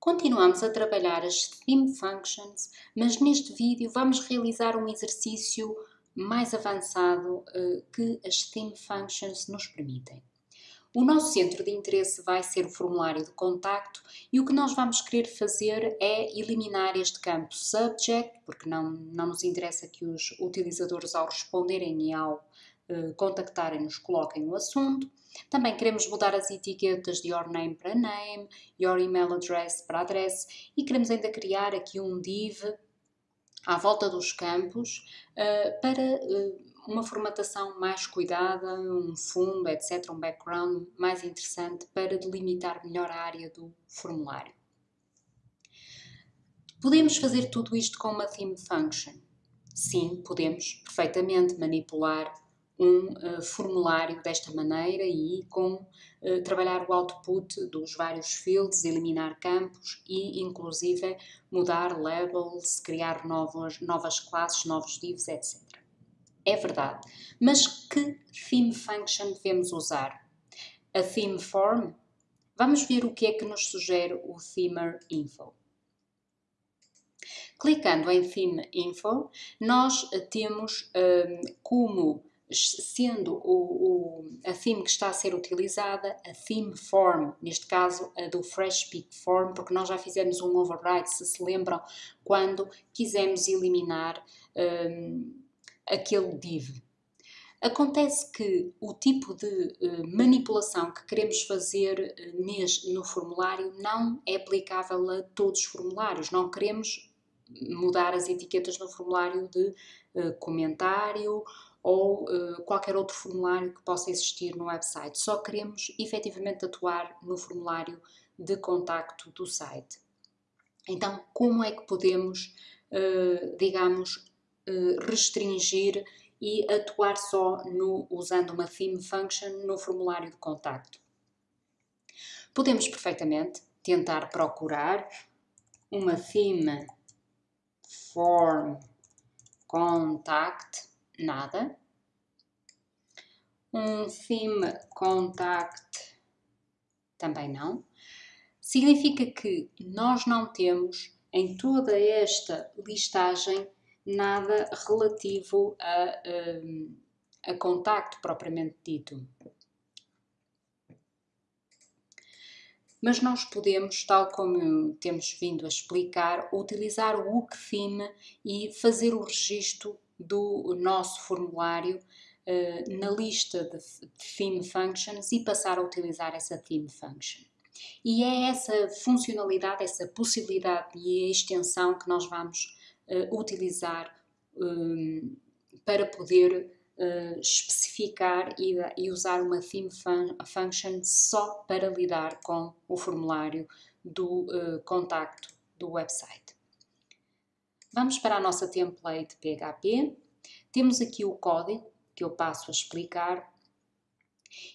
Continuamos a trabalhar as Theme Functions, mas neste vídeo vamos realizar um exercício mais avançado uh, que as Theme Functions nos permitem. O nosso centro de interesse vai ser o formulário de contacto e o que nós vamos querer fazer é eliminar este campo Subject, porque não, não nos interessa que os utilizadores ao responderem e ao uh, contactarem nos coloquem o assunto. Também queremos mudar as etiquetas de Your Name para Name, Your Email Address para Address e queremos ainda criar aqui um div à volta dos campos uh, para uh, uma formatação mais cuidada, um fundo, etc., um background mais interessante para delimitar melhor a área do formulário. Podemos fazer tudo isto com uma theme function? Sim, podemos perfeitamente manipular um uh, formulário desta maneira e com uh, trabalhar o output dos vários fields, eliminar campos e inclusive mudar labels, criar novas, novas classes, novos divs, etc. É verdade, mas que theme function devemos usar? A theme form? Vamos ver o que é que nos sugere o Themer Info. Clicando em Theme Info, nós temos um, como sendo o, o, a theme que está a ser utilizada a theme form, neste caso a do Fresh Peak Form, porque nós já fizemos um override, se se lembram, quando quisemos eliminar um, aquele div. Acontece que o tipo de uh, manipulação que queremos fazer uh, no formulário não é aplicável a todos os formulários. Não queremos mudar as etiquetas no formulário de uh, comentário ou uh, qualquer outro formulário que possa existir no website. Só queremos efetivamente atuar no formulário de contacto do site. Então, como é que podemos, uh, digamos, uh, restringir e atuar só no, usando uma theme function no formulário de contacto? Podemos perfeitamente tentar procurar uma theme form contact nada. Um theme contact também não. Significa que nós não temos em toda esta listagem nada relativo a, a, a contacto propriamente dito. mas nós podemos, tal como temos vindo a explicar, utilizar o theme e fazer o registro do nosso formulário uh, na lista de theme functions e passar a utilizar essa theme function. E é essa funcionalidade, essa possibilidade e extensão que nós vamos uh, utilizar um, para poder uh, especificar e, e, usar uma theme fun function só para lidar com o formulário do uh, contacto do website. Vamos para a nossa template PHP. Temos aqui o código que eu passo a explicar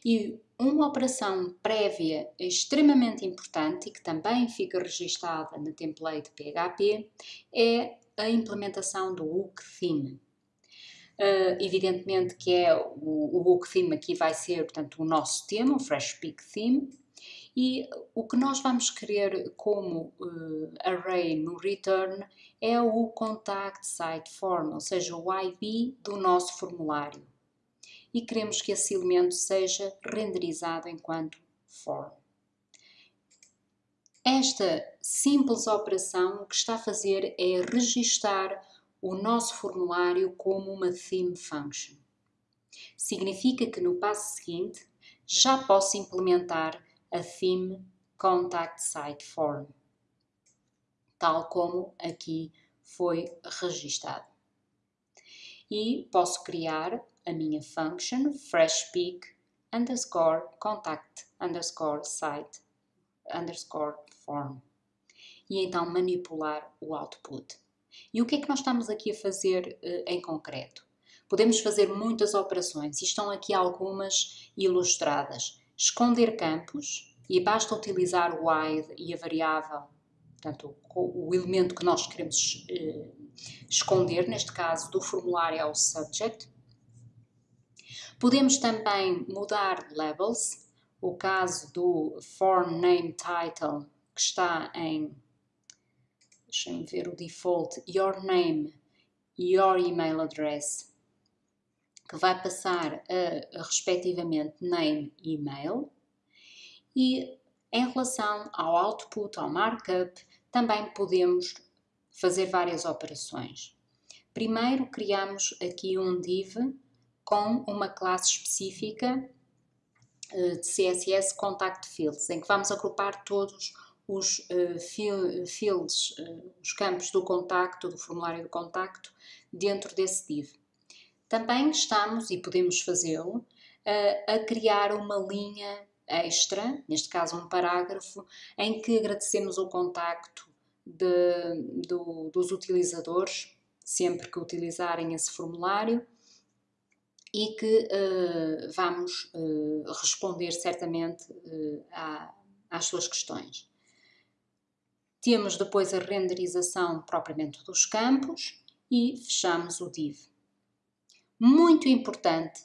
e uma operação prévia extremamente importante e que também fica registada na template PHP é a implementação do hook theme. Uh, evidentemente que é o, o hook theme aqui vai ser portanto o nosso tema, o Fresh Peak Theme, e o que nós vamos querer como uh, array no return é o contact site form, ou seja, o ID do nosso formulário. E queremos que esse elemento seja renderizado enquanto form. Esta simples operação o que está a fazer é registar o nosso formulário como uma theme function. Significa que no passo seguinte já posso implementar a theme contact site form, tal como aqui foi registado. E posso criar a minha function freshpeak underscore contact underscore site underscore form e então manipular o output. E o que é que nós estamos aqui a fazer uh, em concreto? Podemos fazer muitas operações e estão aqui algumas ilustradas esconder campos e basta utilizar o wide e a variável, portanto, o elemento que nós queremos eh, esconder, neste caso do formulário é o subject. Podemos também mudar labels, o caso do form name title que está em, deixem-me ver o default, your name, your email address, que vai passar a, respectivamente name e email, e em relação ao output, ao markup, também podemos fazer várias operações. Primeiro criamos aqui um div com uma classe específica eh, de CSS Contact Fields, em que vamos agrupar todos os uh, fields, uh, os campos do contacto, do formulário de contacto, dentro desse div. Também estamos, e podemos fazê-lo, a criar uma linha extra, neste caso um parágrafo, em que agradecemos o contacto de, do, dos utilizadores, sempre que utilizarem esse formulário, e que uh, vamos uh, responder certamente uh, à, às suas questões. Temos depois a renderização propriamente dos campos e fechamos o div. Muito importante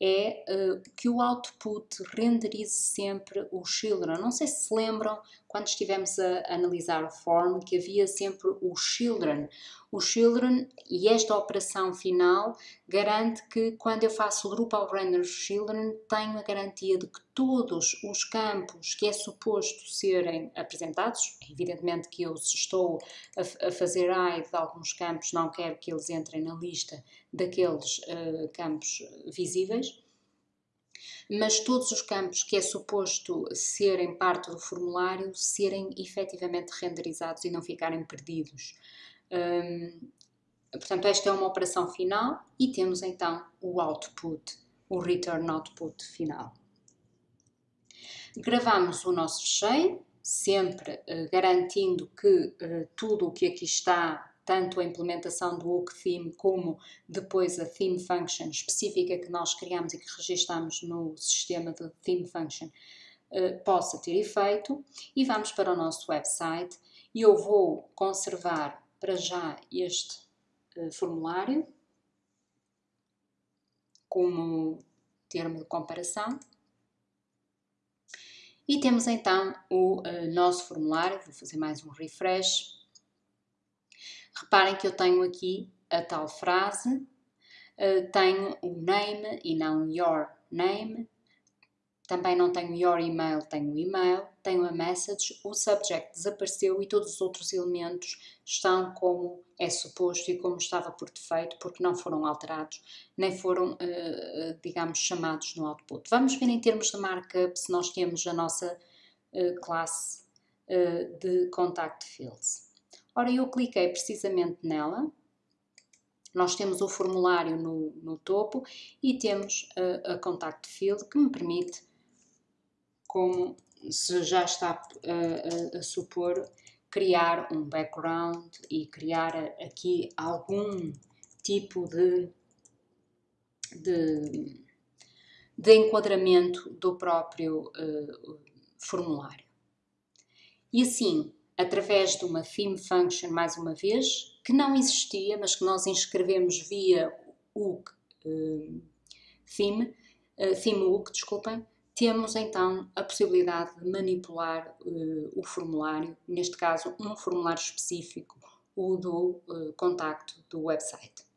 é uh, que o output renderize sempre o children. Não sei se se lembram, quando estivemos a analisar o form, que havia sempre o children. O children e esta operação final garante que quando eu faço o of render children, tenho a garantia de que todos os campos que é suposto serem apresentados, evidentemente que eu estou a, a fazer hide de alguns campos, não quero que eles entrem na lista daqueles uh, campos visíveis, mas todos os campos que é suposto serem parte do formulário serem efetivamente renderizados e não ficarem perdidos. Hum, portanto, esta é uma operação final e temos então o output, o return output final. Gravamos o nosso fecheiro, sempre uh, garantindo que uh, tudo o que aqui está tanto a implementação do hook theme como depois a theme function específica que nós criamos e que registamos no sistema de theme function uh, possa ter efeito. E vamos para o nosso website. E eu vou conservar para já este uh, formulário como termo de comparação. E temos então o uh, nosso formulário, vou fazer mais um refresh Reparem que eu tenho aqui a tal frase, uh, tenho o name e não your name, também não tenho your email, tenho o email, tenho a message, o subject desapareceu e todos os outros elementos estão como é suposto e como estava por defeito, porque não foram alterados, nem foram, uh, digamos, chamados no output. Vamos ver em termos de markup se nós temos a nossa classe de contact fields. Ora, eu cliquei precisamente nela, nós temos o formulário no, no topo e temos a, a Contact Field que me permite, como se já está a, a, a supor, criar um background e criar aqui algum tipo de, de, de enquadramento do próprio uh, formulário. E assim, através de uma theme function, mais uma vez, que não existia, mas que nós inscrevemos via o uh, theme, uh, theme hook, desculpem, temos então a possibilidade de manipular uh, o formulário, neste caso um formulário específico, o do uh, contacto do website.